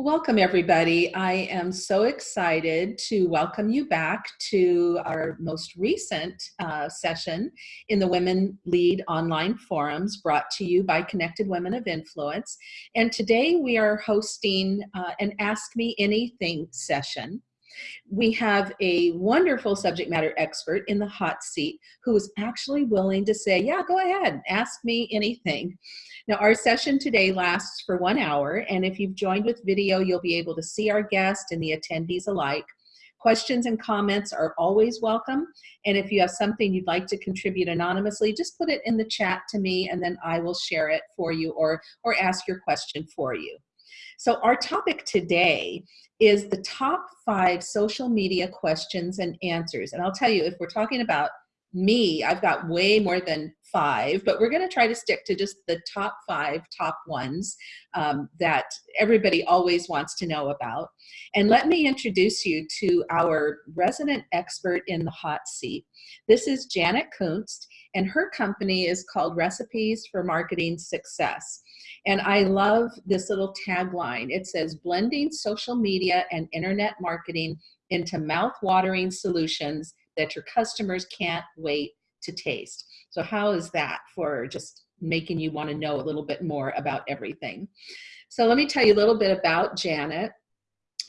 Welcome, everybody. I am so excited to welcome you back to our most recent uh, session in the Women Lead Online Forums brought to you by Connected Women of Influence. And today we are hosting uh, an Ask Me Anything session. We have a wonderful subject matter expert in the hot seat who is actually willing to say, yeah, go ahead, ask me anything. Now our session today lasts for one hour and if you've joined with video, you'll be able to see our guest and the attendees alike. Questions and comments are always welcome. And if you have something you'd like to contribute anonymously, just put it in the chat to me and then I will share it for you or, or ask your question for you. So our topic today is the top five social media questions and answers. And I'll tell you, if we're talking about me, I've got way more than five, but we're going to try to stick to just the top five, top ones um, that everybody always wants to know about. And let me introduce you to our resident expert in the hot seat. This is Janet Kunst, and her company is called Recipes for Marketing Success. And I love this little tagline. It says, blending social media and internet marketing into mouth-watering solutions that your customers can't wait to taste. So how is that for just making you want to know a little bit more about everything? So let me tell you a little bit about Janet.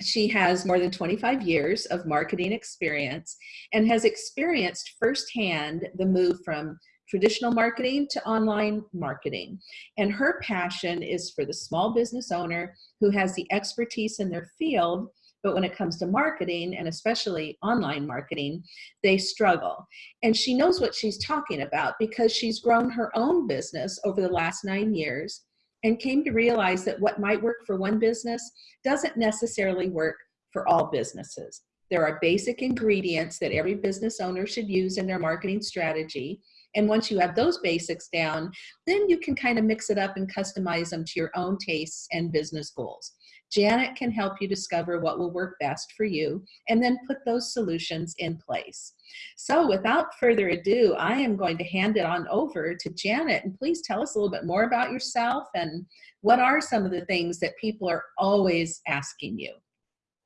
She has more than 25 years of marketing experience and has experienced firsthand the move from traditional marketing to online marketing. And her passion is for the small business owner who has the expertise in their field, but when it comes to marketing and especially online marketing, they struggle. And she knows what she's talking about because she's grown her own business over the last nine years and came to realize that what might work for one business doesn't necessarily work for all businesses. There are basic ingredients that every business owner should use in their marketing strategy. And once you have those basics down, then you can kind of mix it up and customize them to your own tastes and business goals. Janet can help you discover what will work best for you and then put those solutions in place. So without further ado, I am going to hand it on over to Janet and please tell us a little bit more about yourself and what are some of the things that people are always asking you.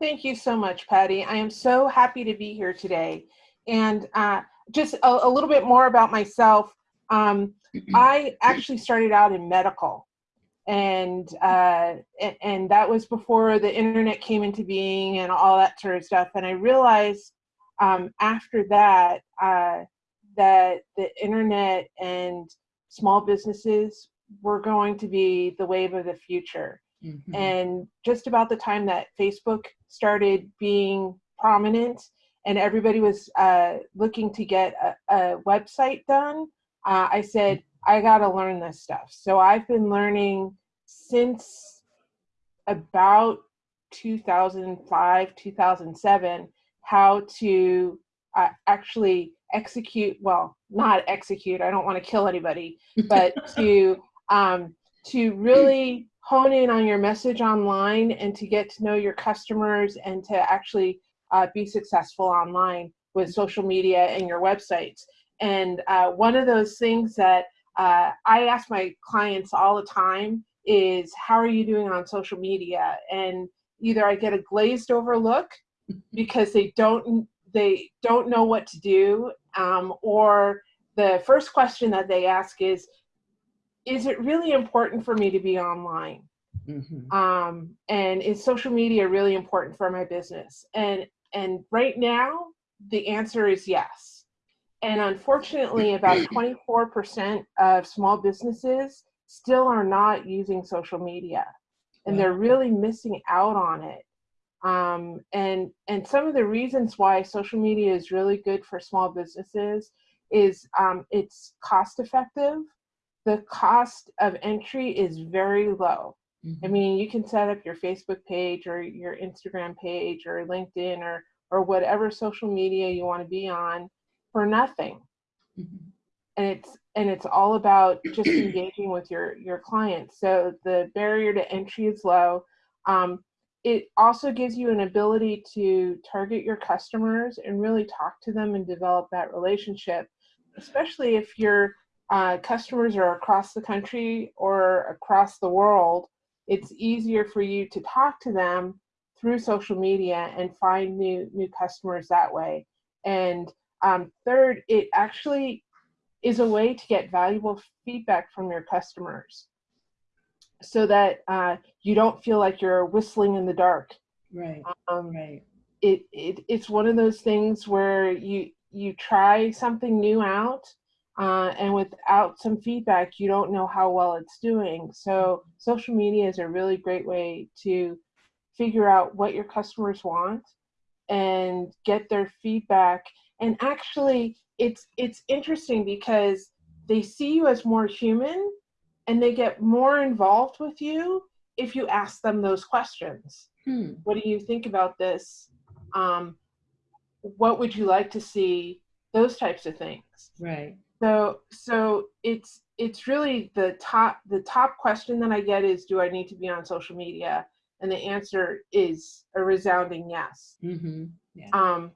Thank you so much, Patty. I am so happy to be here today. And uh, just a, a, little bit more about myself. Um, I actually started out in medical and, uh, and, that was before the internet came into being and all that sort of stuff. And I realized um, after that, uh, that the internet and small businesses were going to be the wave of the future. Mm -hmm. And just about the time that Facebook started being prominent, and everybody was uh, looking to get a, a website done, uh, I said, I got to learn this stuff. So I've been learning since about 2005, 2007, how to uh, actually execute, well, not execute, I don't want to kill anybody, but to, um, to really hone in on your message online and to get to know your customers and to actually uh, be successful online with social media and your websites. And uh, one of those things that uh, I ask my clients all the time is, how are you doing on social media? And either I get a glazed over look because they don't they don't know what to do, um, or the first question that they ask is, is it really important for me to be online? Mm -hmm. um, and is social media really important for my business? And and right now, the answer is yes. And unfortunately, about 24% of small businesses still are not using social media and they're really missing out on it. Um, and, and some of the reasons why social media is really good for small businesses is um, it's cost effective. The cost of entry is very low. Mm -hmm. I mm-hmm. mean, you can set up your Facebook page or your Instagram page or LinkedIn or, or whatever social media you want to be on for nothing. Mm -hmm. And it's and it's all about just engaging with your your clients. So the barrier to entry is low. Um, it also gives you an ability to target your customers and really talk to them and develop that relationship, especially if your uh, customers are across the country or across the world it's easier for you to talk to them through social media and find new new customers that way. And um, third, it actually is a way to get valuable feedback from your customers so that uh, you don't feel like you're whistling in the dark. Right. Um, Right. it, it it's one of those things where you you try something new out uh, and without some feedback you don't know how well it's doing so social media is a really great way to figure out what your customers want and get their feedback and actually it's it's interesting because they see you as more human and they get more involved with you if you ask them those questions Hmm. what do you think about this um, what would you like to see those types of things Right. so so it's it's really the top the top question that i get is do i need to be on social media and the answer is a resounding yes Mm-hmm. Yeah. um,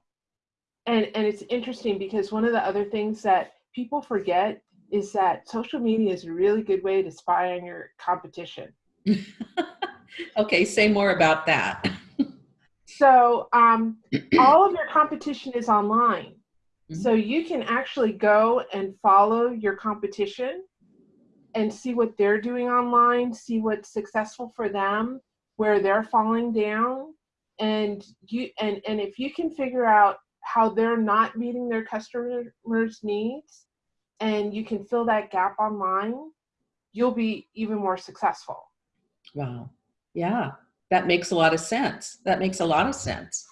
and and it's interesting because one of the other things that people forget is that social media is a really good way to spy on your competition okay. Say more about that. so um, all of your competition is online Mhm. so you can actually go and follow your competition and see what they're doing online see what's successful for them where they're falling down and you and and if you can figure out how they're not meeting their customers needs and you can fill that gap online you'll be even more successful Wow. Yeah. That makes a lot of sense. That makes a lot of sense.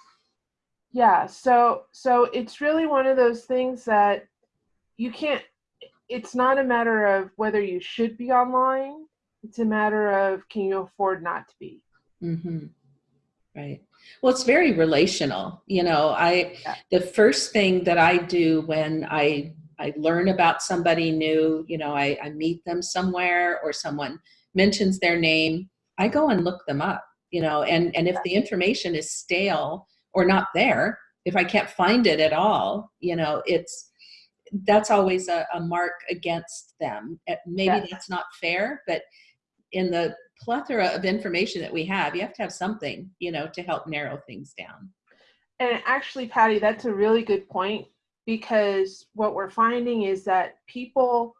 yeah so so it's really one of those things that you can't it's not a matter of whether you should be online it's a matter of can you afford not to be Mm-hmm. Right. Well, it's very relational. You know, I Yeah. the first thing that I do when I I learn about somebody new, you know, I, I meet them somewhere or someone mentions their name, I go and look them up. You know, and and if the information is stale or not there, if I can't find it at all, you know, it's that's always a, a mark against them. Uh, Maybe Yes. that's not fair, but in the plethora of information that we have, you have to have something, you know, to help narrow things down. and actually patty that's a really good point because what we're finding is that people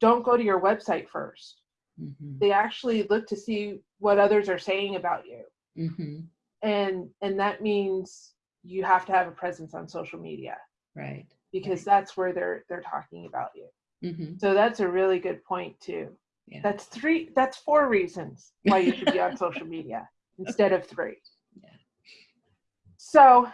don't go to your website first Mm-hmm. they actually look to see what others are saying about you Mm-hmm. and and that means you have to have a presence on social media Right. because that's where they're they're talking about you Mm-hmm. So that's a really good point too. Yeah. That's three, that's four reasons why you should be on social media instead of three. Yeah. So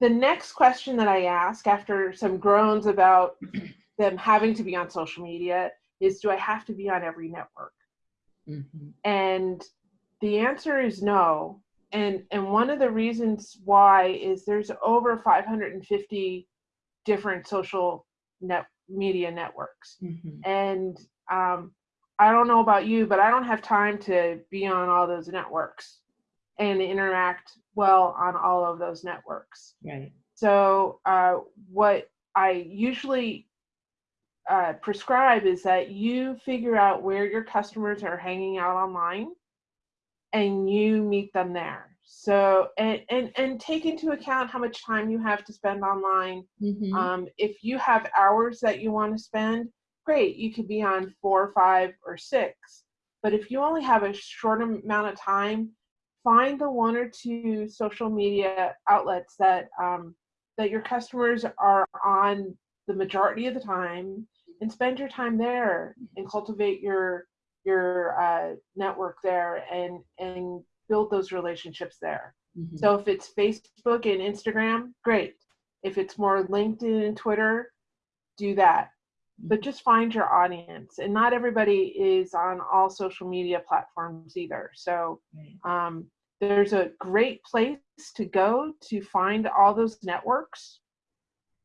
the next question that I ask after some groans about them having to be on social media is do I have to be on every network? Mm-hmm. And the answer is no. And and one of the reasons why is there's over 550 different social net media networks. Mm-hmm. And um, I don't know about you, but I don't have time to be on all those networks and interact well on all of those networks. Right. So uh, what I usually uh, prescribe is that you figure out where your customers are hanging out online and you meet them there. So and and and take into account how much time you have to spend online Mm-hmm. um, if you have hours that you want to spend, great, you could be on four, five, or six. But if you only have a short amount of time, find the one or two social media outlets that um, that your customers are on the majority of the time, and spend your time there and cultivate your your uh, network there and and build those relationships there. mm-hmm. So if it's Facebook and Instagram, great. If it's more LinkedIn and Twitter, do that. But just find your audience. And not everybody is on all social media platforms either. So um, there's a great place to go to find all those networks.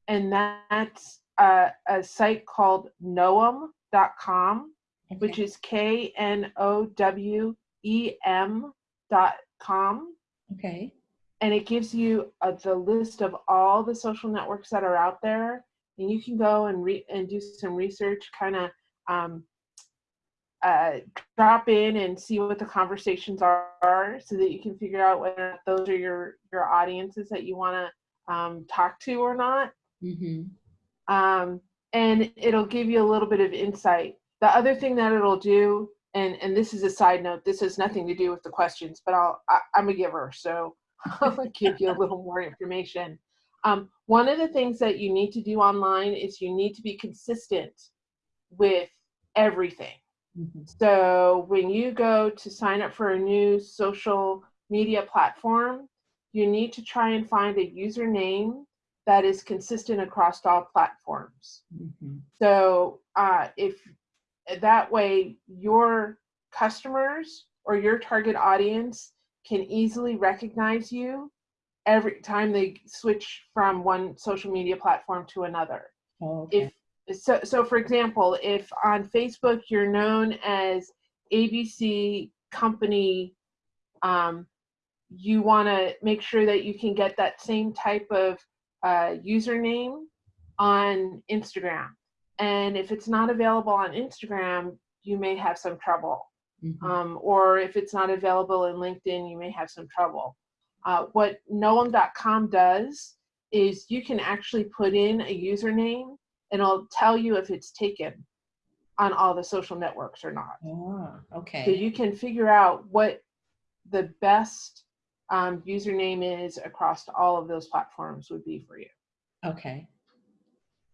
And that's uh, a site called knowem.com, which is K N O W E M dot com okay. and it gives you uh, the list of all the social networks that are out there and you can go and re- and do some research kind of um, uh, drop in and see what the conversations are so that you can figure out whether those are your, your audiences that you want to um, talk to or not. Mm-hmm. Um, and it'll give you a little bit of insight. The other thing that it'll do, and, and this is a side note, this has nothing to do with the questions, but I'll, I, I'm a giver, so I'll give you a little more information. Um, one of the things that you need to do online is you need to be consistent with everything. Mm-hmm. So when you go to sign up for a new social media platform, you need to try and find a username that is consistent across all platforms. Mm-hmm. So uh, if that way your customers or your target audience can easily recognize you every time they switch from one social media platform to another. Oh, okay. If so, so for example, if on Facebook you're known as ABC Company, um, you want to make sure that you can get that same type of uh, username on Instagram. And if it's not available on Instagram, you may have some trouble. Mhm. Um, or if it's not available in LinkedIn, you may have some trouble. Uh, what Knowem.com does is you can actually put in a username and it'll tell you if it's taken on all the social networks or not. Ah, So okay. you can figure out what the best um, username is across all of those platforms would be for you. Okay.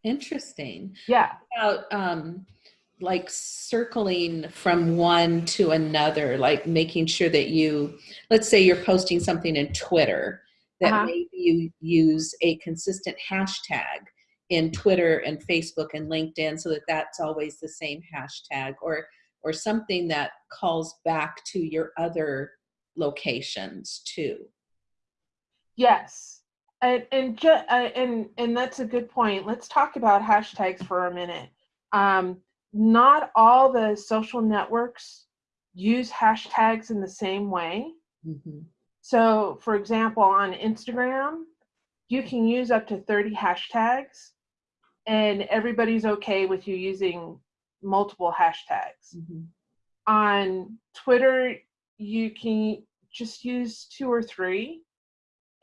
Interesting. Yeah. About um, like circling from one to another, like making sure that you, let's say you're posting something in Twitter, that Uh-huh. maybe you use a consistent hashtag in Twitter and Facebook and LinkedIn so that that's always the same hashtag or or something that calls back to your other locations too. Yes. And and uh, and and that's a good point. Let's talk about hashtags for a minute. Um, not all the social networks use hashtags in the same way. Mhm. So, for example, on Instagram, you can use up to 30 hashtags, and everybody's okay with you using multiple hashtags. Mhm. On Twitter, you can just use two or three.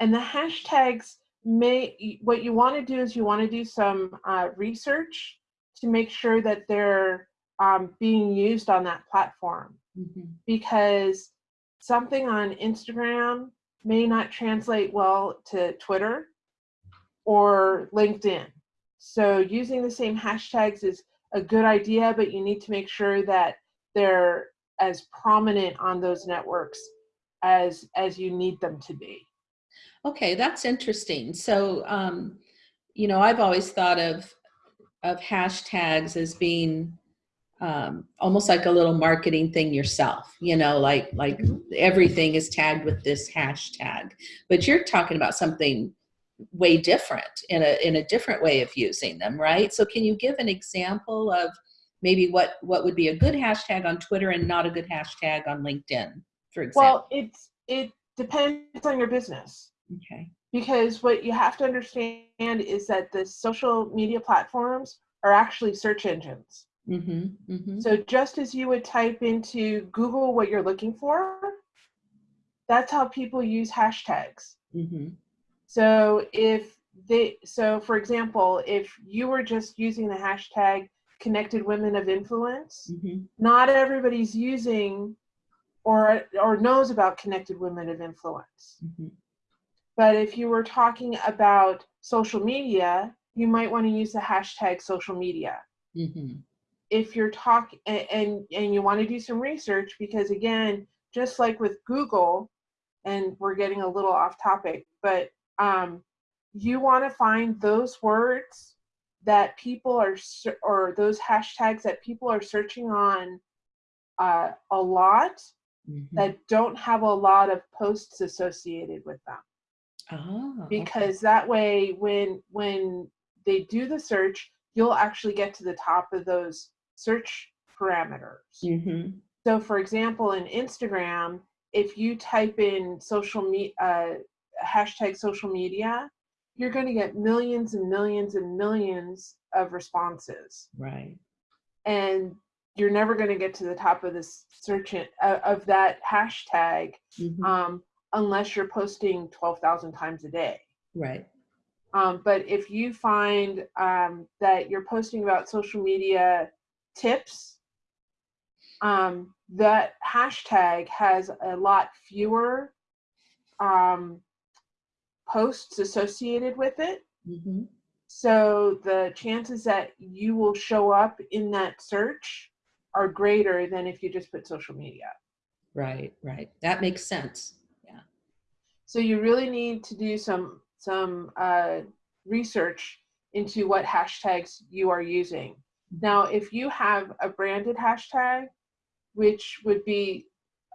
And the hashtags may, what you want to do is you want to do some uh, research to make sure that they're um, being used on that platform Mhm. because something on Instagram may not translate well to Twitter or LinkedIn. So using the same hashtags is a good idea, but you need to make sure that they're as prominent on those networks as as you need them to be. Okay, that's interesting. So, um, you know, I've always thought of of hashtags as being um, almost like a little marketing thing yourself. You know, like like everything is tagged with this hashtag, but you're talking about something way different in a in a different way of using them, right? So, can you give an example of maybe what what would be a good hashtag on Twitter and not a good hashtag on LinkedIn, for example? Well, it's it depends on your business. okay. Because what you have to understand is that the social media platforms are actually search engines. Mm-hmm. Mm-hmm. So just as you would type into Google what you're looking for, that's how people use hashtags. Mm-hmm. So if they so for example, if you were just using the hashtag connected women of influence, Mm-hmm. not everybody's using or or knows about connected women of influence. But if you were talking about social media, you might want to use the hashtag social media. Mm-hmm. If you're talking and, and and you want to do some research, because again, just like with Google, and we're getting a little off topic, but um, you want to find those words that people are or those hashtags that people are searching on uh, a lot Mm-hmm. that don't have a lot of posts associated with them Okay. because that way when when they do the search you'll actually get to the top of those search parameters Mhm. so for example in instagram if you type in social me uh, hashtag social media you're going to get millions and millions and millions of responses Right. and you're never going to get to the top of this search in, uh, of that hashtag Mhm. um, unless you're posting 12,000 times a day. right. Um, but if you find um, that you're posting about social media tips, um, that hashtag has a lot fewer um, posts associated with it. Mhm. So the chances that you will show up in that search are greater than if you just put social media. Right, right. That makes sense. So you really need to do some some uh, research into what hashtags you are using. Now, if you have a branded hashtag, which would be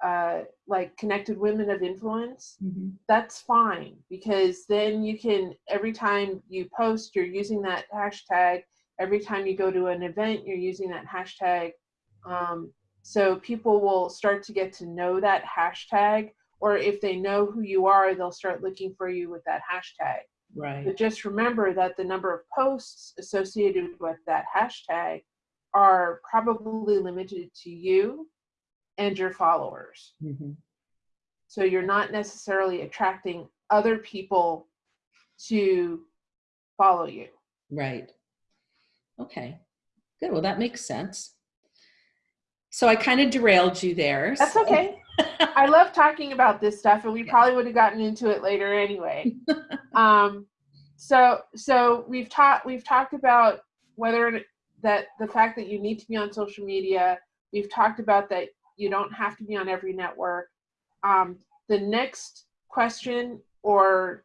uh, like connected women of influence, Mhm. that's fine because then you can every time you post, you're using that hashtag. Every time you go to an event, you're using that hashtag. Um, so people will start to get to know that hashtag or if they know who you are, they'll start looking for you with that hashtag. Right. But just remember that the number of posts associated with that hashtag are probably limited to you and your followers. Mm -hmm. So you're not necessarily attracting other people to follow you. Right. Okay. Good. Well, that makes sense. So I kind of derailed you there. That's so- okay. I love talking about this stuff, and we Yeah. probably would have gotten into it later anyway. um, so, so we've talked we've talked about whether that the fact that you need to be on social media. We've talked about that you don't have to be on every network. Um, the next question or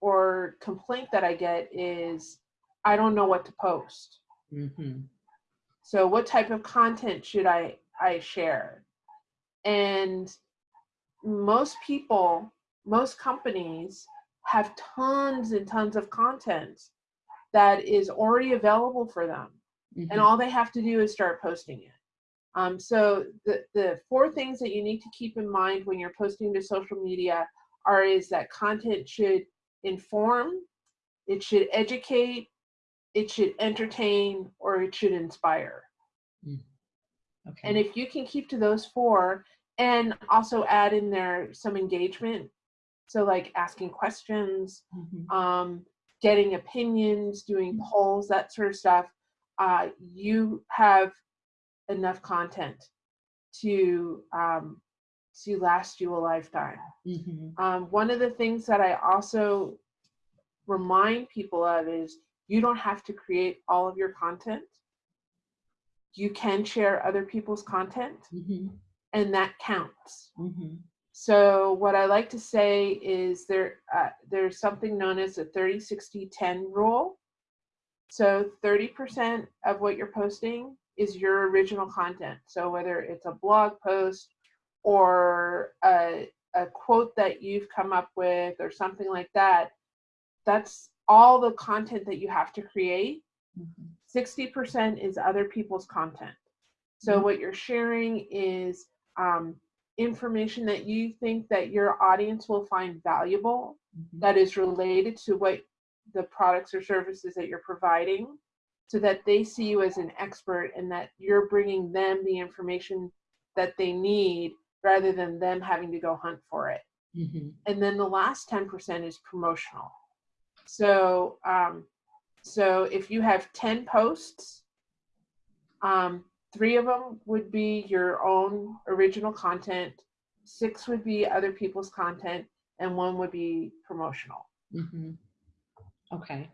or complaint that I get is, I don't know what to post. Mhm. So what type of content should I I share? And most people, most companies have tons and tons of content that is already available for them. Mhm. And all they have to do is start posting it. Um, so the, the four things that you need to keep in mind when you're posting to social media are is that content should inform, it should educate, it should entertain, or it should inspire. Okay. And if you can keep to those four and also add in there some engagement, so like asking questions, Mhm. um, getting opinions, doing polls, that sort of stuff, uh, you have enough content to um, to last you a lifetime. Mhm. Um, one of the things that I also remind people of is you don't have to create all of your content. You can share other people's content, Mhm. and that counts. Mhm. So what I like to say is there uh, there's something known as the 30 60 10 rule. So 30% of what you're posting is your original content. So whether it's a blog post or a, a quote that you've come up with or something like that, that's all the content that you have to create. Mhm. 60% is other people's content. So Mhm. what you're sharing is um, information that you think that your audience will find valuable Mhm. that is related to what the products or services that you're providing so that they see you as an expert and that you're bringing them the information that they need rather than them having to go hunt for it Mhm. and then the last 10% is promotional so um, so if you have 10 posts um, three of them would be your own original content six would be other people's content and one would be promotional Mhm. Okay.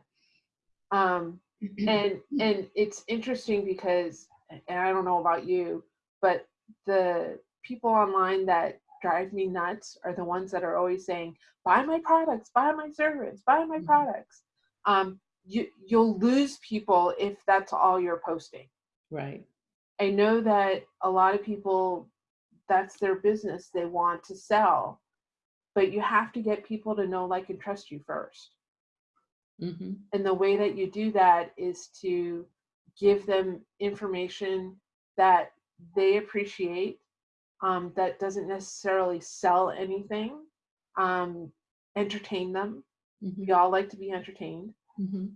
um, and and it's interesting because and i don't know about you but the people online that drive me nuts are the ones that are always saying buy my products buy my service buy my Mhm. products um, you you'll lose people if that's all you're posting Right. i know that a lot of people that's their business they want to sell but you have to get people to know like and trust you first Mhm. and the way that you do that is to give them information that they appreciate um, that doesn't necessarily sell anything um, entertain them Mhm. we all like to be entertained Mhm.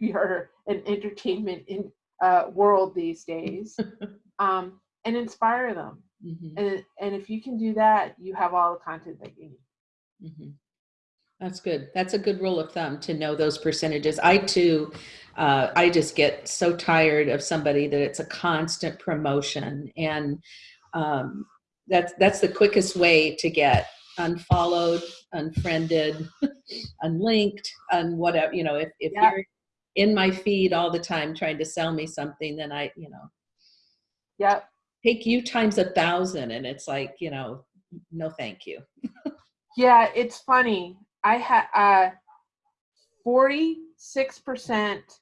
we are an entertainment in uh, world these days um, and inspire them. Mhm, And and if you can do that, you have all the content that you need. mhm. That's good. That's a good rule of thumb to know those percentages. I too, uh, I just get so tired of somebody that it's a constant promotion and um, that's that's the quickest way to get unfollowed, unfriended, unlinked, and whatever. You know, if if Yeah. you're in my feed all the time trying to sell me something, then I, you know, yeah, take you times a thousand, and it's like, you know, no, thank you. Yeah, it's funny. I had uh, forty-six percent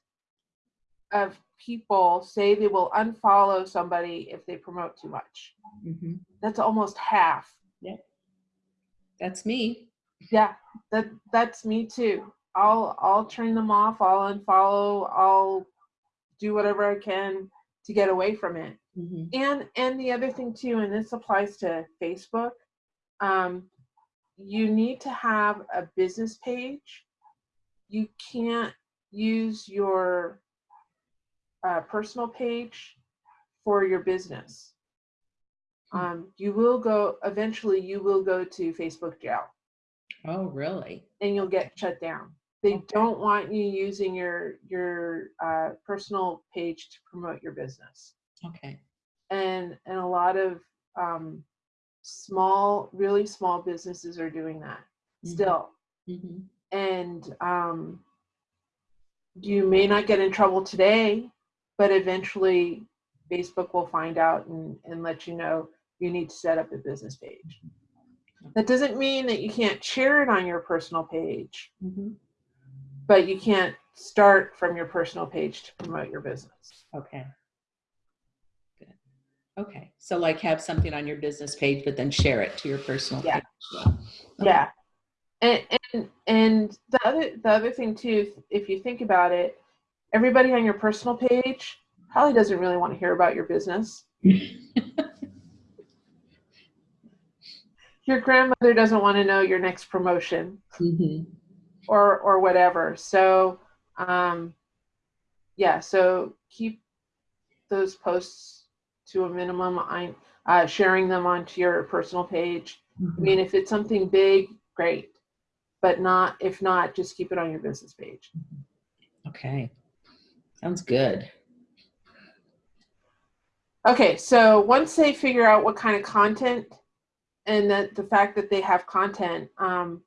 of people say they will unfollow somebody if they promote too much. hmm That's almost half. That's me. Yeah, that that's me too. I'll I'll turn them off. I'll unfollow. I'll do whatever I can to get away from it. hmm And and the other thing too, and this applies to Facebook, um, you need to have a business page. You can't use your uh, personal page for your business. Hmm. Um, you will go eventually. You will go to Facebook jail, Oh, really? and you'll get shut down. They Okay. don't want you using your your uh, personal page to promote your business. Okay. and and a lot of um, small really small businesses are doing that Mhm. still hmm and um, you may not get in trouble today but eventually facebook will find out and, and let you know you need to set up a business page that doesn't mean that you can't share it on your personal page hmm but you can't start from your personal page to promote your business Okay. Good. Okay. So like have something on your business page, but then share it to your personal Yeah. page. as well. Okay. Yeah. And, and and the other the other thing too, if you think about it, everybody on your personal page probably doesn't really want to hear about your business. Your grandmother doesn't want to know your next promotion Mhm. or or whatever. So um yeah, so keep those posts to a minimum. I uh, sharing them onto your personal page. I mean, if it's something big, great. But not, if not, just keep it on your business page. Okay. Sounds good. Okay, so once they figure out what kind of content and that the fact that they have content, um,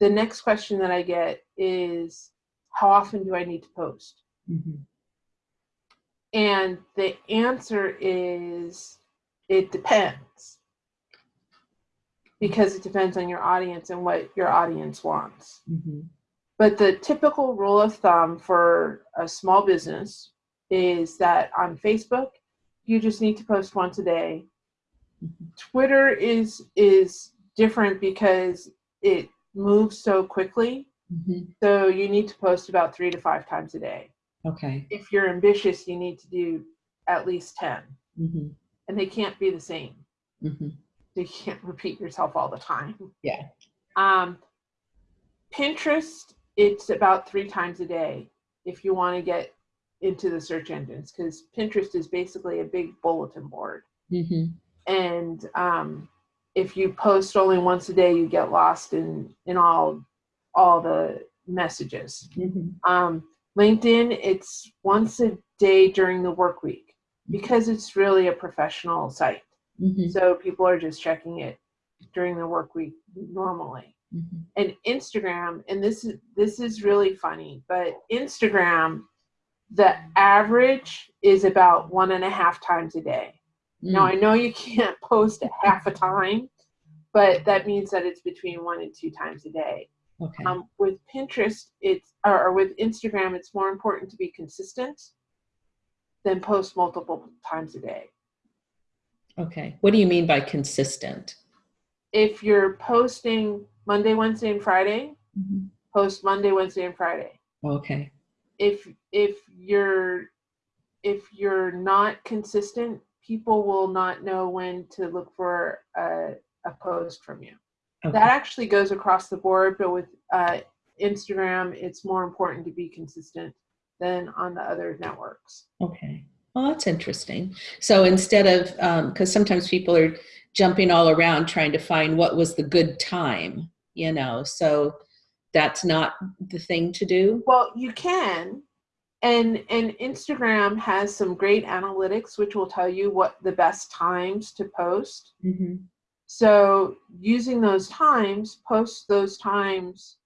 the next question that I get is how often do I need to post? Mhm. And the answer is it depends. Because it depends on your audience and what your audience wants. Mhm. But the typical rule of thumb for a small business is that on Facebook, you just need to post once a day. Twitter is is different because it moves so quickly. Mhm. So you need to post about three to five times a day. Okay. If you're ambitious, you need to do at least 10. Mhm. And they can't be the same. Mhm. So you can't repeat yourself all the time. Yeah. Um, Pinterest, it's about three times a day if you want to get into the search engines because Pinterest is basically a big bulletin board. Mhm. And um, if you post only once a day, you get lost in in all all the messages. Mhm. Um, LinkedIn, it's once a day during the work week because it's really a professional site. Mhm. So people are just checking it during the work week normally. Mhm. And Instagram, and this is this is really funny, but Instagram, the average is about one and a half times a day. Now Mm. I know you can't post a half a time, but that means that it's between one and two times a day. Okay. Um, with Pinterest, it's or, or with Instagram, it's more important to be consistent than post multiple times a day. Okay. What do you mean by consistent? If you're posting Monday, Wednesday, and Friday, Mhm. post Monday, Wednesday, and Friday. Okay. If if you're if you're not consistent, people will not know when to look for a, a post from you. Okay. That actually goes across the board, but with uh, Instagram, it's more important to be consistent than on the other networks. Okay. Well, that's interesting. So instead of, because sometimes people are jumping all around trying to find what was the good time, you know, so that's not the thing to do. Well, you can. And, and Instagram has some great analytics, which will tell you what the best times to post. Mm-hmm. So using those times, post those times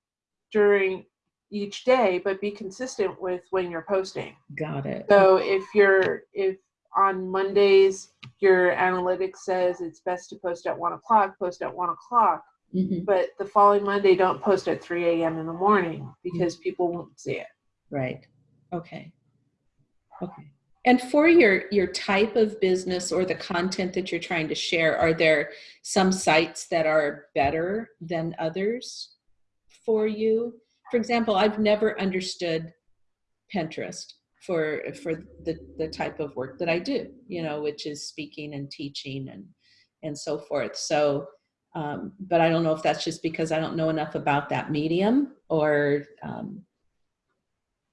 during each day, but be consistent with when you're posting. Got it. So if you're, if on Mondays, your analytics says it's best to post at one o'clock, post at one o'clock. Mhm. But the following Monday, don't post at 3 a.m. in the morning because people won't see it. Right. Okay. Okay. And for your your type of business or the content that you're trying to share, are there some sites that are better than others for you? For example, I've never understood Pinterest for for the the type of work that I do, you know, which is speaking and teaching and and so forth. So, um, but I don't know if that's just because I don't know enough about that medium or um,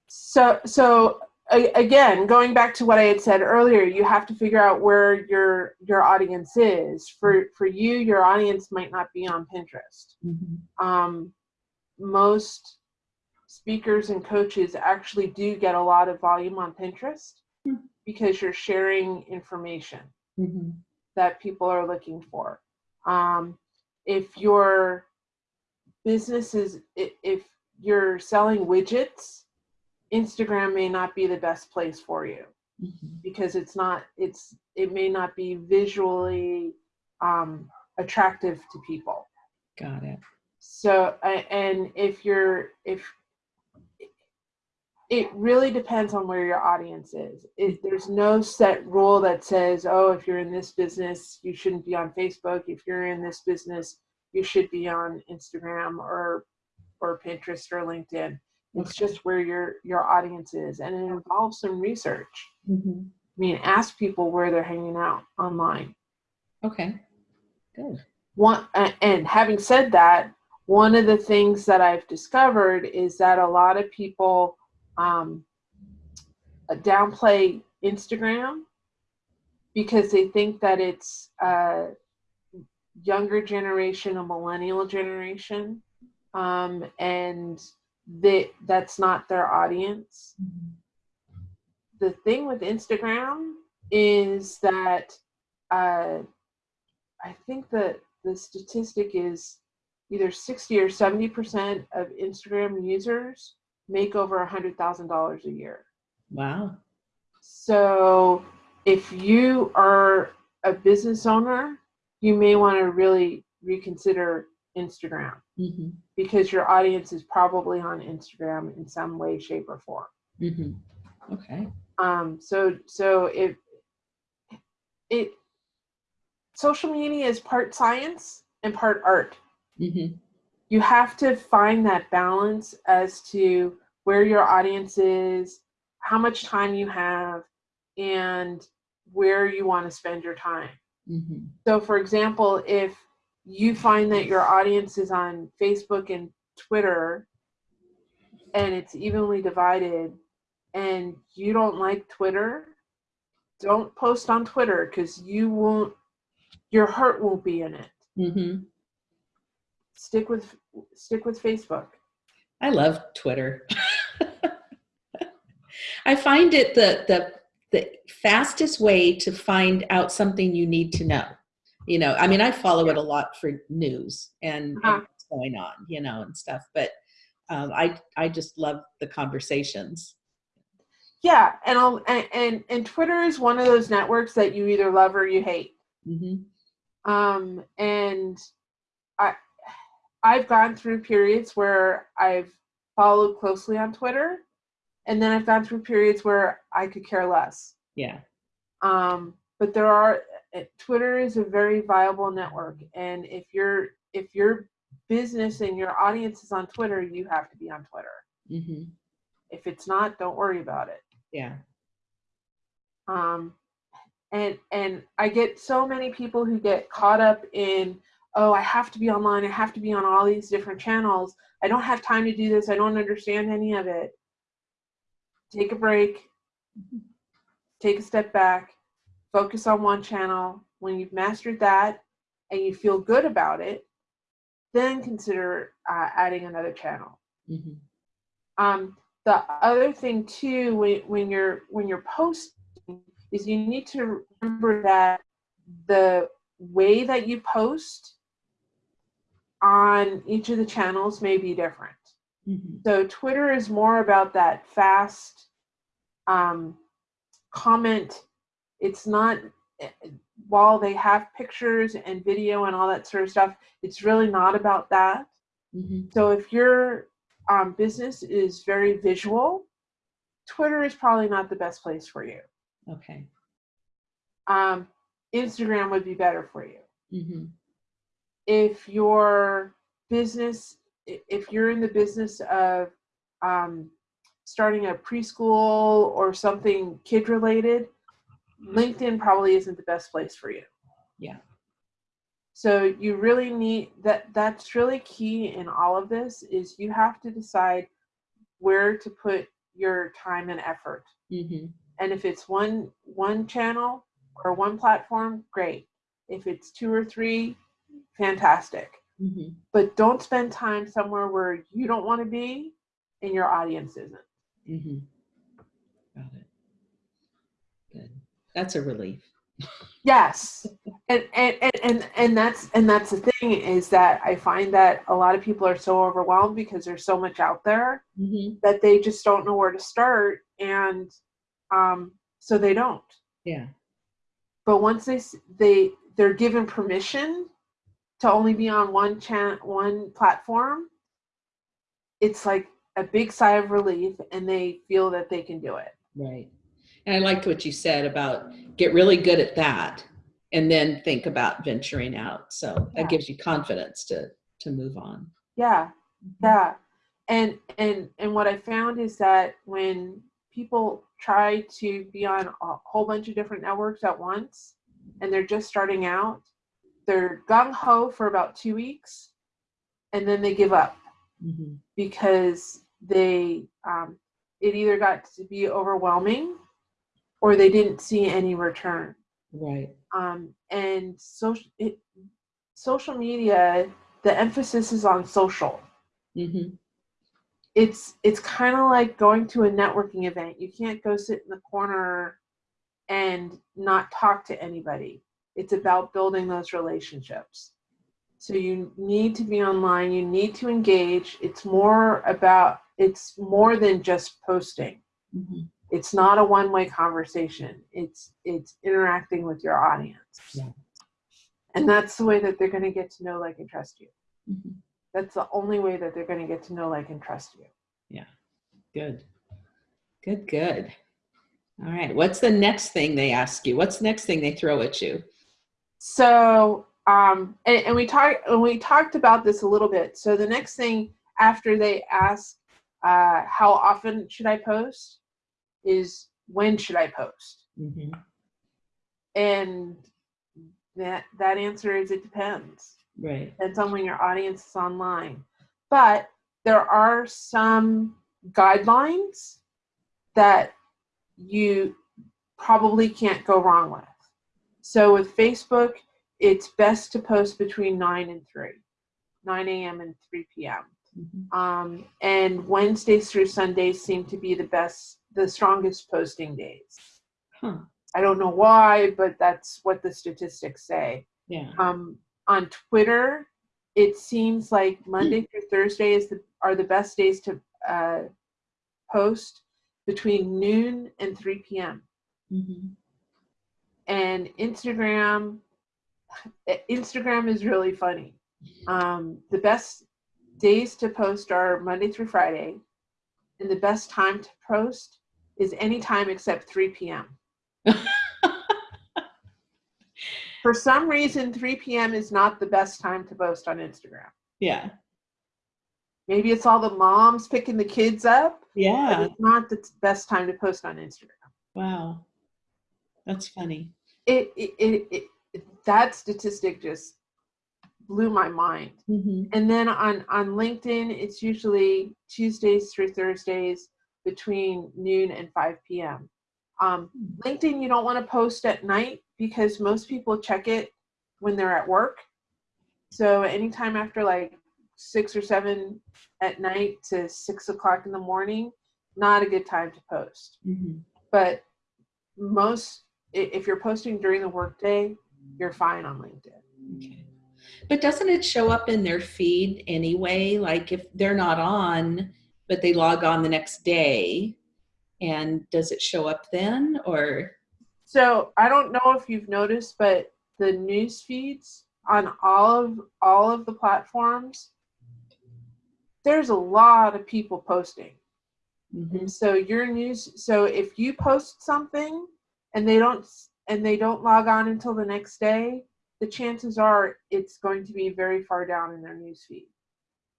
So, so again, going back to what I had said earlier, you have to figure out where your your audience is. For for you, your audience might not be on Pinterest. Um, most speakers and coaches actually do get a lot of volume on Pinterest Hmm. because you're sharing information Mhm. that people are looking for. Um, if your business is, if you're selling widgets, Instagram may not be the best place for you Mhm. because it's not, it's, it may not be visually um, attractive to people. Got it. So, and if you're, if, it really depends on where your audience is. It, there's no set rule that says, oh, if you're in this business, you shouldn't be on Facebook. If you're in this business, you should be on Instagram or, or Pinterest or LinkedIn. It's just where your, your audience is. And it involves some research. Mhm. I mean, ask people where they're hanging out online. Okay. Good. one and having said that one of the things that i've discovered is that a lot of people um, uh, downplay instagram because they think that it's a younger generation a millennial generation um, and they, that's not their audience the thing with Instagram is that uh, I think that the statistic is either 60 or 70 percent of Instagram users make over a hundred thousand dollars a year. Wow. So if you are a business owner, you may want to really reconsider Instagram. Hmm because your audience is probably on Instagram in some way, shape, or form. hmm Okay. um so so it it social media is part science and part art. Hmm you have to find that balance as to where your audience is how much time you have and where you want to spend your time. Hmm so for example if you find that your audience is on facebook and twitter and it's evenly divided and you don't like twitter don't post on twitter because you won't your heart won't be in it Mm -hmm. stick with stick with facebook I love Twitter. I find it the the the fastest way to find out something you need to know. You know, I mean, I follow it a lot for news and, and Uh-huh. what's going on, you know, and stuff. But um, I I just love the conversations. yeah and I'll, and, and and twitter is one of those networks that you either love or you hate hmm um, and I I've gone through periods where I've followed closely on Twitter, and then I've gone through periods where I could care less. Yeah. Um, but there are Twitter is a very viable network, and if your if your business and your audience is on Twitter, you have to be on Twitter. hmm If it's not, don't worry about it. Yeah. um, and and I get so many people who get caught up in oh I have to be online I have to be on all these different channels I don't have time to do this I don't understand any of it take a break take a step back, focus on one channel. When you've mastered that and you feel good about it, then consider uh, adding another channel. Mm-hmm. Um, the other thing too, when, when you're when you're posting, is you need to remember that the way that you post on each of the channels may be different. Mm-hmm. So Twitter is more about that fast um, comment. It's not while they have pictures and video and all that sort of stuff. It's really not about that. Mm-hmm. So if your um, business is very visual, Twitter is probably not the best place for you. Okay. Um, Instagram would be better for you. Mm-hmm. If your business, if you're in the business of um, starting a preschool or something kid related, LinkedIn probably isn't the best place for you. Yeah. So you really need that that's really key in all of this is you have to decide where to put your time and effort. Mm-hmm. And if it's one one channel or one platform, great. If it's two or three, fantastic. Mm-hmm. But don't spend time somewhere where you don't want to be and your audience isn't. Mm-hmm. Got it. That's a relief. Yes. And, and and and and that's and that's the thing is that I find that a lot of people are so overwhelmed because there's so much out there Mm-hmm. that they just don't know where to start and um so they don't. Yeah. But once they they they're given permission to only be on one chan one platform, it's like a big sigh of relief and they feel that they can do it. Right. And I liked what you said about get really good at that and then think about venturing out. So Yeah. that gives you confidence to to move on. Yeah. Yeah. And and and what I found is that when people try to be on a whole bunch of different networks at once and they're just starting out, they're gung ho for about 2 weeks and then they give up Mm-hmm. because they um, it either got to be overwhelming or they didn't see any return. Right. um, and social it, social media the emphasis is on social. Mm-hmm. it's it's kind of like going to a networking event. You can't go sit in the corner and not talk to anybody. It's about building those relationships. So you need to be online. You need to engage. It's more about it's more than just posting. Mm-hmm. It's not a one-way conversation it's it's interacting with your audience Yeah. and that's the way that they're going to get to know like and trust you Mm-hmm. that's the only way that they're going to get to know like and trust you Yeah. Good. Good, good. All right. What's the next thing they ask you? What's the next thing they throw at you? So, um, and, and we talked and we talked about this a little bit. So the next thing after they ask, uh, how often should I post, is when should I post? Mm-hmm. And that that answer is it depends. Right. Depends on when your audience is online. But there are some guidelines that you probably can't go wrong with. So with Facebook, it's best to post between 9 and 3, 9 a.m. and 3 p.m. Mm-hmm. Um, and Wednesdays through Sundays seem to be the best, the strongest posting days. Huh. I don't know why, but that's what the statistics say. Yeah. Um, on Twitter, it seems like Monday through Thursday is the, are the best days to uh, post between noon and 3 p.m. Mm-hmm. And Instagram, Instagram is really funny. Um, the best days to post are Monday through Friday, and the best time to post is any time except 3 p.m. For some reason, 3 p.m. is not the best time to post on Instagram. yeah. Maybe it's all the moms picking the kids up, but Yeah. it's not the best time to post on Instagram. Wow. That's funny. It, it, it, it, it that statistic just blew my mind. Mm-hmm. And then on on LinkedIn, it's usually Tuesdays through Thursdays between noon and 5 p.m. Um, LinkedIn, you don't want to post at night because most people check it when they're at work. So anytime after like six or seven at night to six o'clock in the morning, not a good time to post. Mhm. But most, if you're posting during the workday, you're fine on LinkedIn. Okay. But doesn't it show up in their feed anyway? Like if they're not on, but they log on the next day, and does it show up then or? So I don't know if you've noticed, but the news feeds on all of all of the platforms, there's a lot of people posting. Mhm. And so your news so if you post something and they don't and they don't log on until the next day, the chances are it's going to be very far down in their news feed.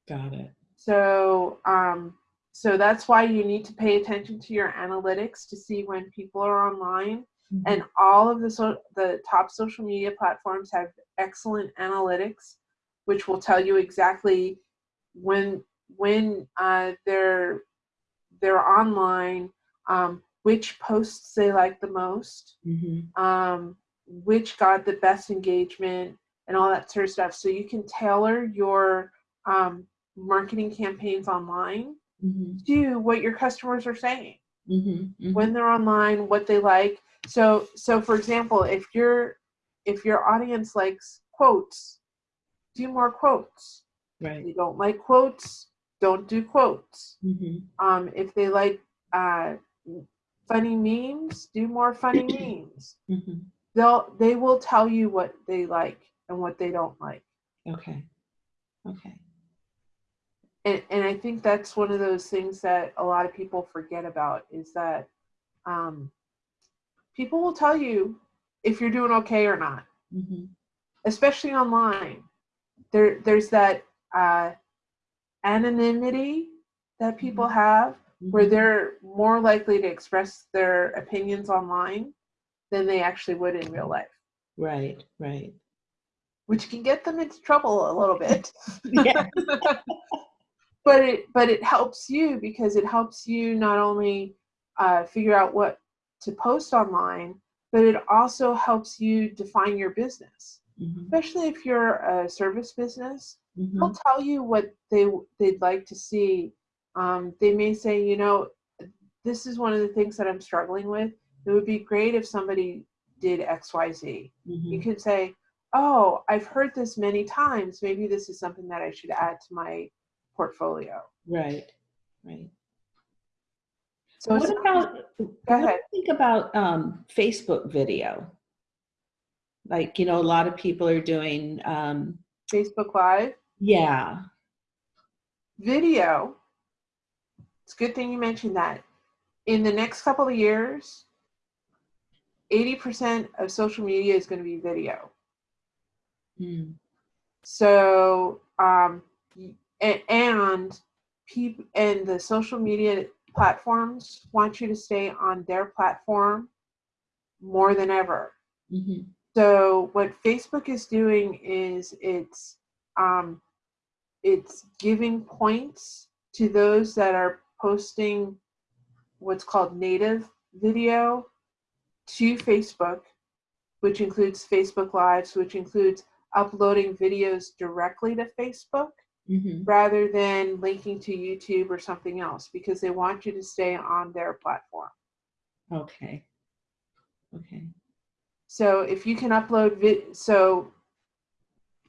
Got it. So um so that's why you need to pay attention to your analytics to see when people are online Mhm. and all of the so, the top social media platforms have excellent analytics which will tell you exactly when when uh, they're they're online um, which posts they like the most Mhm. um, which got the best engagement and all that sort of stuff so you can tailor your um, marketing campaigns online Mhm. to what your customers are saying Mhm. Mhm. when they're online what they like so so for example if your if your audience likes quotes do more quotes if Right. you don't like quotes don't do quotes Mhm. um, if they like uh, funny memes do more funny memes Mhm. they'll they will tell you what they like and what they don't like Okay. Okay. And, and i think that's one of those things that a lot of people forget about is that um, people will tell you if you're doing okay or not Mhm. especially online there there's that uh, anonymity that people have where Mhm. they're more likely to express their opinions online than they actually would in real life Right. Right. which can get them into trouble a little bit Yeah. but it but it helps you because it helps you not only uh, figure out what to post online but it also helps you define your business Mhm. especially if you're a service business Mhm. they'll tell you what they they'd like to see um, they may say you know this is one of the things that i'm struggling with it would be great if somebody did xyz you Mhm. could say oh i've heard this many times maybe this is something that i should add to my portfolio Right. Right. so what about what do ahead. you think about um, Facebook video? Like you know, a lot of people are doing. Um, facebook live yeah. video it's a good thing you mentioned that in the next couple of years 80% of social media is going to be video Mm. so um and, and people and the social media platforms want you to stay on their platform more than ever Mhm. so what facebook is doing is it's um it's giving points to those that are posting what's called native video to facebook which includes facebook lives which includes uploading videos directly to facebook Mhm. rather than linking to youtube or something else because they want you to stay on their platform Okay. Okay. so if you can upload vid so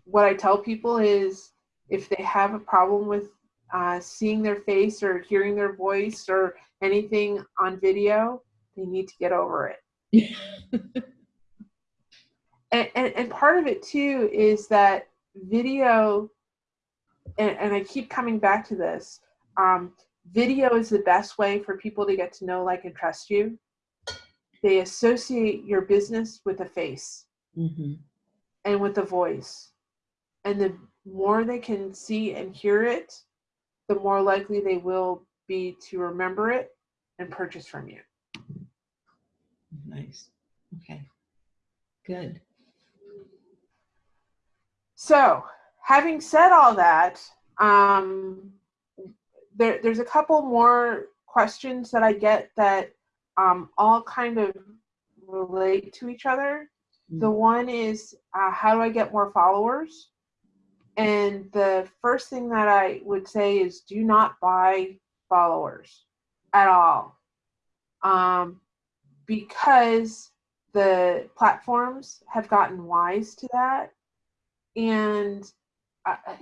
what i tell people is if they have a problem with uh, seeing their face or hearing their voice or anything on video they need to get over it and, and, and part of it too is that video and, and i keep coming back to this um, video is the best way for people to get to know like and trust you they associate your business with a face hmm and with a voice and the more they can see and hear it the more likely they will be to remember it and purchase from you Nice. Okay. Good. So, having said all that, um, there, there's a couple more questions that I get that um, all kind of relate to each other. Mm. The one is uh, how do I get more followers? And the first thing that I would say is do not buy followers at all. Um, because the platforms have gotten wise to that. And uh,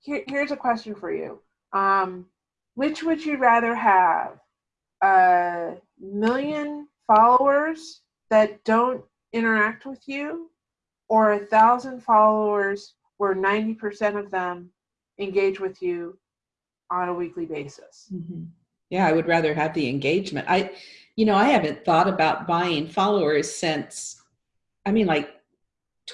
here, here's a question for you. Um, which would you rather have? A million followers that don't interact with you or a thousand followers where 90% of them engage with you on a weekly basis? Mhm. Yeah, I would rather have the engagement. I, you know, I haven't thought about buying followers since, I mean, like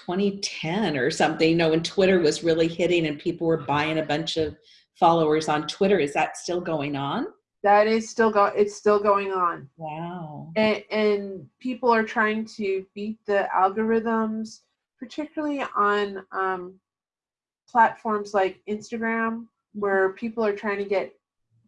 2010 or something, you know, when Twitter was really hitting and people were buying a bunch of followers on Twitter. Is that still going on? That is still go it's still going on. Wow. and, and people are trying to beat the algorithms, particularly on um, platforms like Instagram, where people are trying to get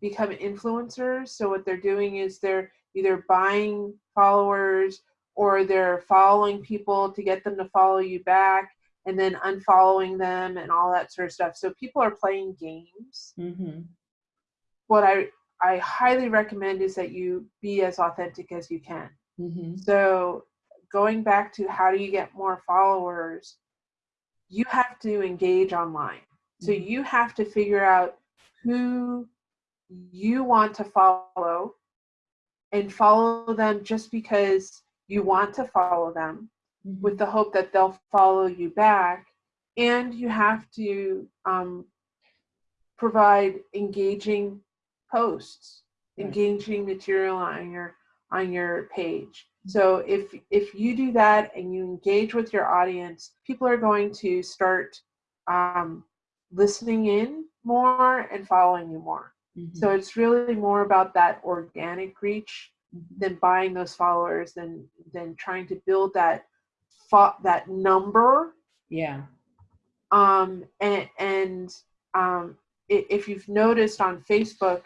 become influencers. So what they're doing is they're either buying followers or they're following people to get them to follow you back and then unfollowing them and all that sort of stuff. So people are playing games. hmm What I I highly recommend is that you be as authentic as you can. hmm So going back to how do you get more followers, you have to engage online. So Mhm. you have to figure out who you want to follow and follow them just because you want to follow them with the hope that they'll follow you back. And you have to um, provide engaging posts, Right. engaging material on your on your page. So if if you do that and you engage with your audience, people are going to start um, listening in more and following you more. Mhm. So it's really more about that organic reach Mhm. than buying those followers than than trying to build that that number yeah. um and and um if you've noticed on facebook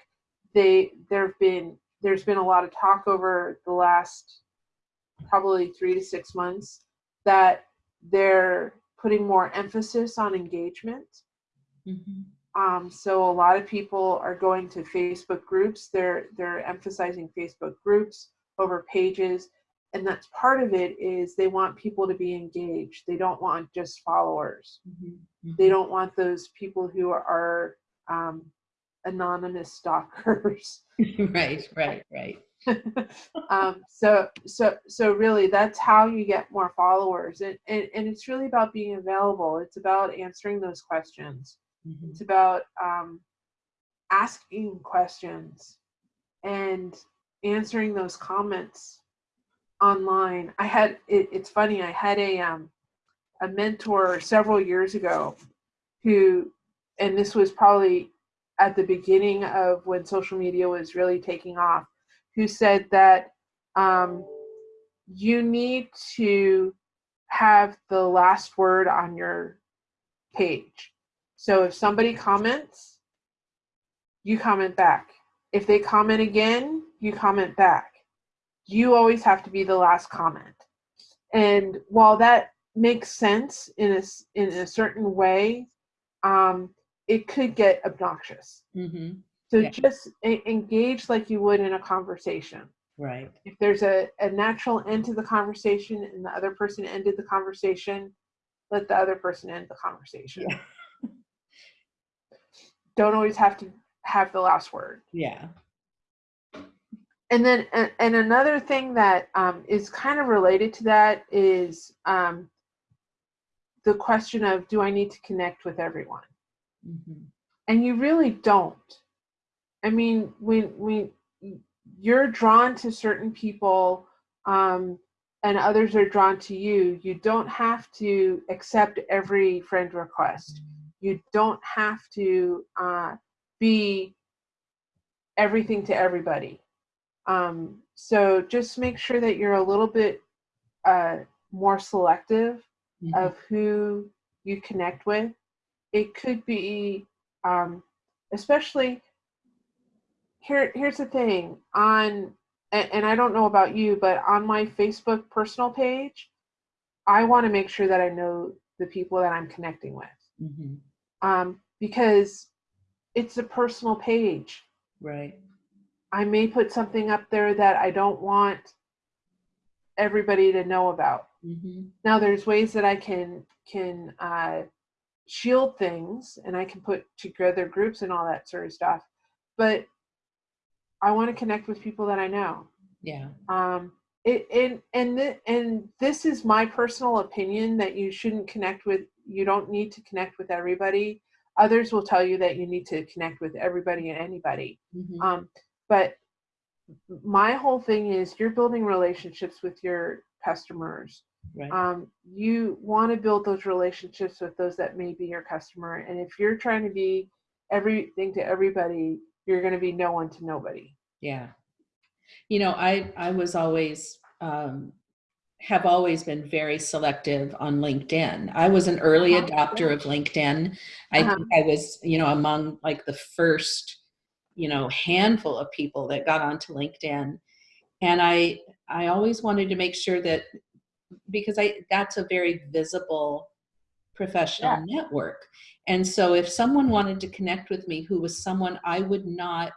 they there've been there's been a lot of talk over the last probably three to six months that they're putting more emphasis on engagement Mhm. Um, so a lot of people are going to Facebook groups. They're they're emphasizing Facebook groups over pages, and that's part of it. Is they want people to be engaged. They don't want just followers. Mhm. They don't want those people who are um, anonymous stalkers. right, right, right. um, so so so really, that's how you get more followers, and, and and it's really about being available. It's about answering those questions. Mhm. It's about um, asking questions and answering those comments online. I had it, it's funny. I had a um, a mentor several years ago who, and this was probably at the beginning of when social media was really taking off, who said that um, you need to have the last word on your page. So if somebody comments, you comment back. If they comment again, you comment back. You always have to be the last comment. And while that makes sense in a, in a certain way, um, it could get obnoxious. Mhm. So Yeah. just e- engage like you would in a conversation. Right. If there's a, a natural end to the conversation and the other person ended the conversation, let the other person end the conversation. Yeah. Don't always have to have the last word. Yeah. And then, and, another thing that um, is kind of related to that is um, the question of do I need to connect with everyone? Mhm. and you really don't i mean when when you're drawn to certain people um, and others are drawn to you you don't have to accept every friend request you don't have to uh, be everything to everybody um, so just make sure that you're a little bit uh, more selective Mhm. of who you connect with. It could be, um, especially here. Here's the thing on and, and I don't know about you, but on my Facebook personal page, I want to make sure that I know the people that I'm connecting with. hmm Um, because it's a personal page. Right. I may put something up there that I don't want everybody to know about. hmm Now there's ways that I can can uh, shield things and I can put together groups and all that sort of stuff. But I want to connect with people that I know. Yeah. Um, it, and and th- and this is my personal opinion that you shouldn't connect with. You don't need to connect with everybody. Others will tell you that you need to connect with everybody and anybody. hmm Um, but my whole thing is you're building relationships with your customers. Right. Um, you want to build those relationships with those that may be your customer. And if you're trying to be everything to everybody, you're going to be no one to nobody. Yeah. You know, I I was always um, have always been very selective on LinkedIn. I was an early Uh-huh. adopter of LinkedIn. I Uh-huh. think I was, you know, among like the first, you know, handful of people that got onto LinkedIn. And I I always wanted to make sure that because I that's a very visible professional network. And so if someone wanted to connect with me who was someone I would not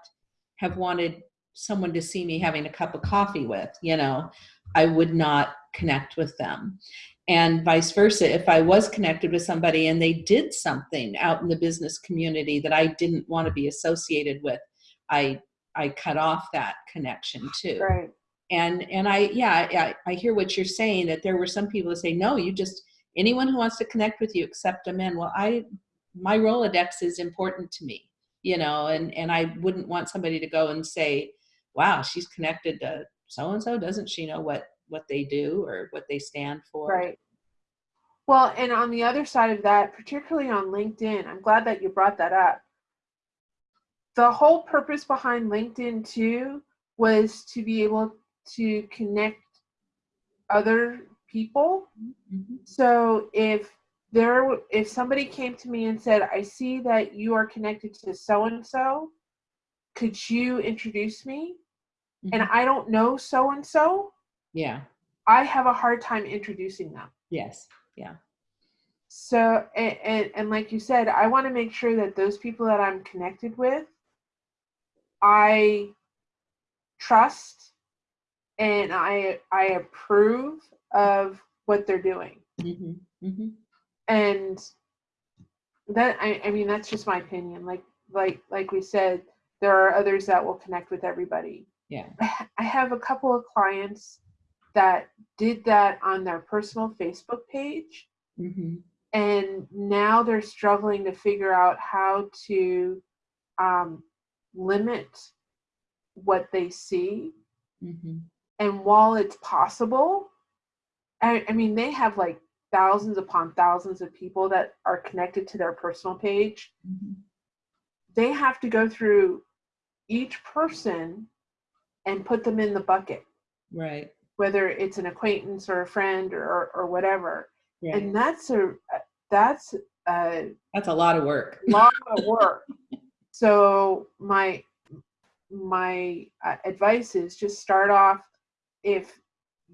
have wanted someone to see me having a cup of coffee with, you know, I would not connect with them. And vice versa, if I was connected with somebody and they did something out in the business community that I didn't want to be associated with, I I cut off that connection too Right. and and i yeah I, I hear what you're saying that there were some people that say no you just anyone who wants to connect with you accept them in well i my rolodex is important to me you know and and i wouldn't want somebody to go and say wow she's connected to so and so doesn't she know what what they do or what they stand for Right. Well, and on the other side of that, particularly on LinkedIn, I'm glad that you brought that up. The whole purpose behind LinkedIn too was to be able to connect other people. Mhm. So if there if somebody came to me and said, "I see that you are connected to so and so, could you introduce me?" And Mhm. I don't know so and so, yeah I have a hard time introducing them. yes yeah So, and, and, and like you said, I want to make sure that those people that I'm connected with, I trust and I I approve of what they're doing. hmm hmm And that I, I mean that's just my opinion. Like like like we said, there are others that will connect with everybody. yeah I have a couple of clients that did that on their personal Facebook page. Hmm and now they're struggling to figure out how to um, limit what they see. hmm And while it's possible, I, I mean, they have like thousands upon thousands of people that are connected to their personal page. hmm They have to go through each person and put them in the bucket, right whether it's an acquaintance or a friend or, or whatever. right And that's a that's a that's a lot of work lot of work. so my my uh, advice is just start off if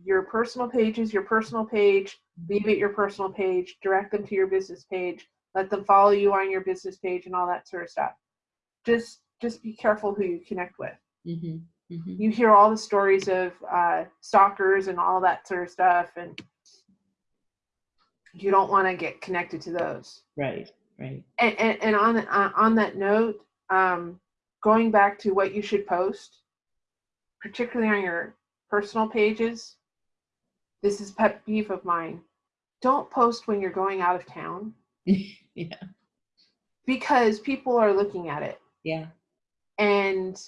your personal page is your personal page, leave it your personal page, direct them to your business page, let them follow you on your business page and all that sort of stuff. Just just be careful who you connect with. hmm hmm You hear all the stories of uh, stalkers and all that sort of stuff, and you don't want to get connected to those. right right. And, and, and on uh, on that note, um, going back to what you should post, particularly on your personal pages, this is pet peeve of mine. Don't post when you're going out of town. Yeah. Because people are looking at it. Yeah. And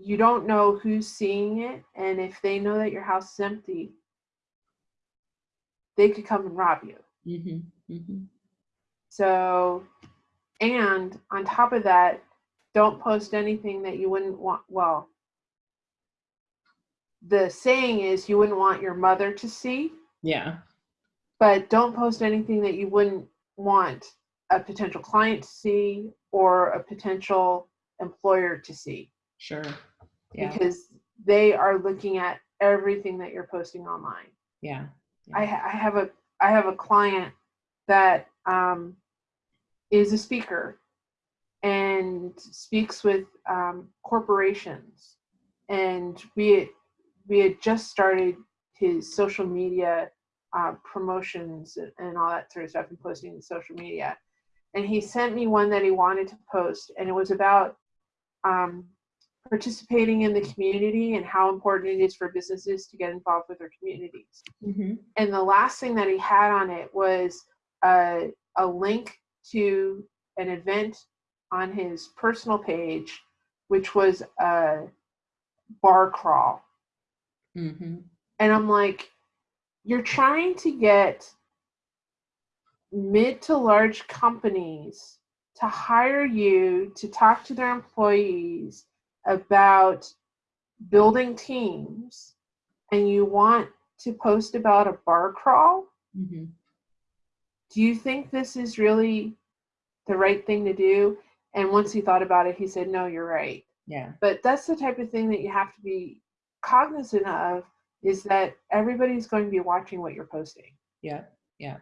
you don't know who's seeing it. And if they know that your house is empty, they could come and rob you. hmm hmm So, and on top of that, don't post anything that you wouldn't want. Well, the saying is you wouldn't want your mother to see, yeah but don't post anything that you wouldn't want a potential client to see or a potential employer to see sure yeah because they are looking at everything that you're posting online. Yeah. I, I have a I have a client that um, is a speaker and speaks with um, corporations, and we we had just started his social media uh, promotions and, and all that sort of stuff and posting in social media. And he sent me one that he wanted to post, and it was about um, participating in the community and how important it is for businesses to get involved with their communities. Mm-hmm. And the last thing that he had on it was a, a link to an event on his personal page, which was a bar crawl. Mm-hmm. And I'm like, you're trying to get mid to large companies to hire you to talk to their employees about building teams and you want to post about a bar crawl Mm-hmm. do you think this is really the right thing to do and once he thought about it he said no you're right Yeah. but that's the type of thing that you have to be cognizant of is that everybody's going to be watching what you're posting Yeah, yeah.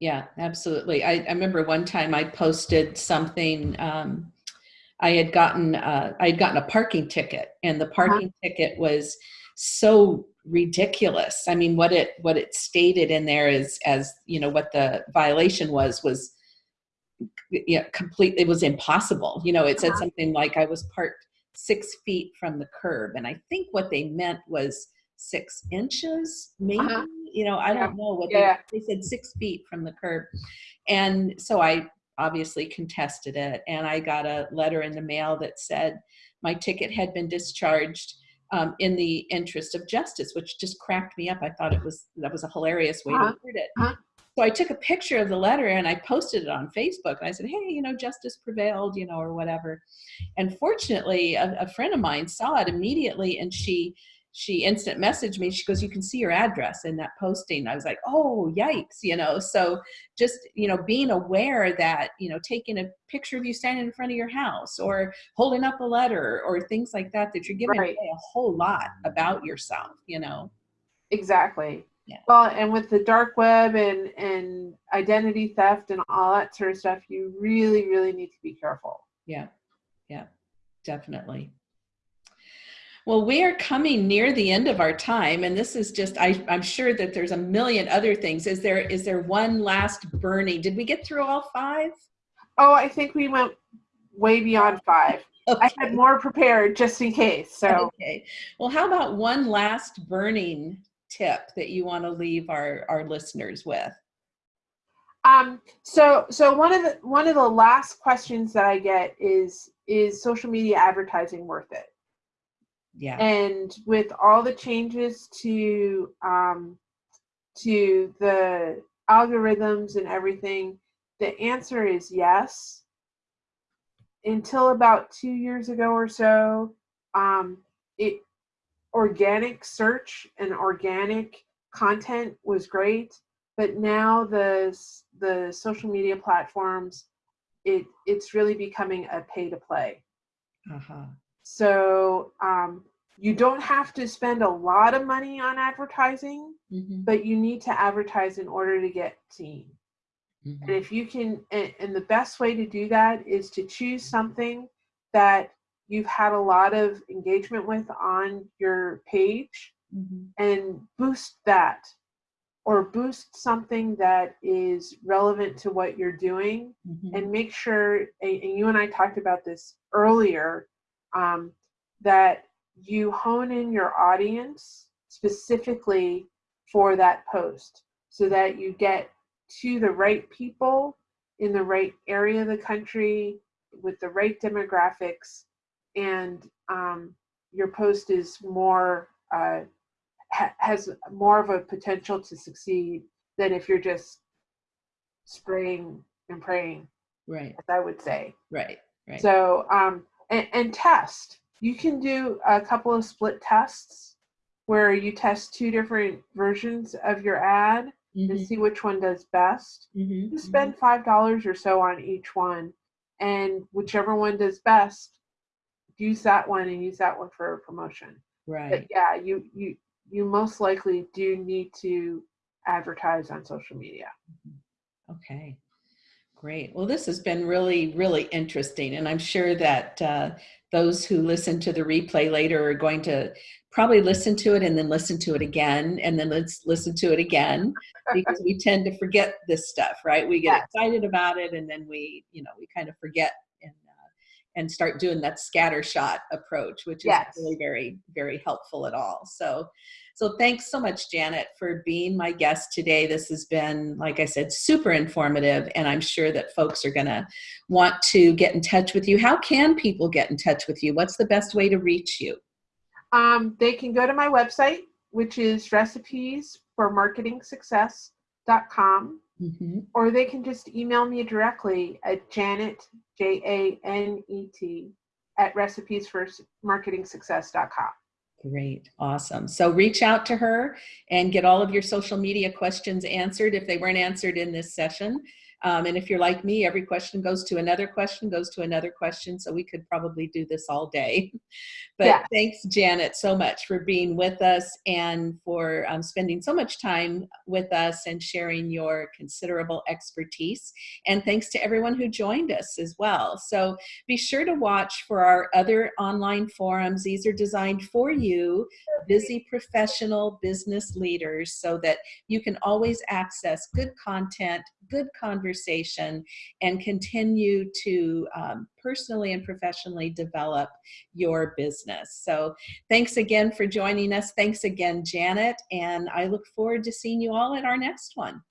Yeah, absolutely. I, I remember one time I posted something, um, I had gotten, uh, I had gotten a parking ticket and the parking ticket was so ridiculous. I mean, what it, what it stated in there is as, you know, what the violation was, was yeah, complete, it was impossible. You know, it said Uh-huh. something like I was parked six feet from the curb. And I think what they meant was six inches, maybe, Uh-huh. you know, I Yeah. don't know what Yeah. they, they said six feet from the curb. And so I obviously contested it and I got a letter in the mail that said my ticket had been discharged um, in the interest of justice, which just cracked me up. I thought it was, that was a hilarious way Uh-huh. to word it. Uh-huh. So I took a picture of the letter and I posted it on Facebook. And I said, hey, you know, justice prevailed, you know, or whatever. And fortunately, a, a friend of mine saw it immediately and she she instant messaged me. She goes, you can see your address in that posting. I was like, oh, yikes, you know. So just, you know, being aware that, you know, taking a picture of you standing in front of your house or holding up a letter or things like that, that you're giving Right. away a whole lot about yourself, you know. exactly Yeah. well and with the dark web and and identity theft and all that sort of stuff you really really need to be careful Yeah, yeah, definitely. Well, we are coming near the end of our time, and this is just, I, I'm sure that there's a million other things. Is there, is there one last burning? Did we get through all five? oh i think we went way beyond five i had more prepared just in case so Okay. Well, how about one last burning tip that you want to leave our, our listeners with? Um, so so one of the one of the last questions that I get is is social media advertising worth it? Yeah. And with all the changes to um, to the algorithms and everything, the answer is yes. Until about two years ago or so, um, it organic search and organic content was great but now the the social media platforms it it's really becoming a pay to play Uh-huh. So um, you don't have to spend a lot of money on advertising Mhm. but you need to advertise in order to get seen and Mhm. if you can and, and the best way to do that is to choose something that you've had a lot of engagement with on your page Mhm. and boost that or boost something that is relevant to what you're doing Mhm. and make sure and and you and i talked about this earlier um, that you hone in your audience specifically for that post so that you get to the right people in the right area of the country with the right demographics and um, your post is more uh, ha- has more of a potential to succeed than if you're just spraying and praying Right, as I would say. right, right. So, um, and, and test. You can do a couple of split tests where you test two different versions of your ad and Mhm. see which one does best. Mhm. You spend five dollars or so on each one, and whichever one does best, use that one and use that one for a promotion. But Right. yeah, you you you most likely do need to advertise on social media. Okay. Great. Well, this has been really, really interesting. And I'm sure that uh, those who listen to the replay later are going to probably listen to it and then listen to it again and then let's listen to it again because we tend to forget this stuff, right? We get excited about it and then we, you know, we kind of forget and uh, and start doing that scatter shot approach, which is Yes. really very, very helpful at all. So, so thanks so much, Janet, for being my guest today. This has been, like I said, super informative, and I'm sure that folks are going to want to get in touch with you. How can people get in touch with you? What's the best way to reach you? Um, they can go to my website, which is recipes for marketing success.com, hmm or they can just email me directly at Janet, J A N E T, at recipes for marketing success.com. Great, awesome. So reach out to her and get all of your social media questions answered if they weren't answered in this session. Um, and if you're like me, every question goes to another question, goes to another question. So we could probably do this all day. But Yeah. thanks, Janet, so much for being with us and for um, spending so much time with us and sharing your considerable expertise. And thanks to everyone who joined us as well. So be sure to watch for our other online forums. These are designed for you, busy professional business leaders, so that you can always access good content, good conversation, and continue to um, personally and professionally develop your business. So thanks again for joining us. Thanks again, Janet. And I look forward to seeing you all at our next one.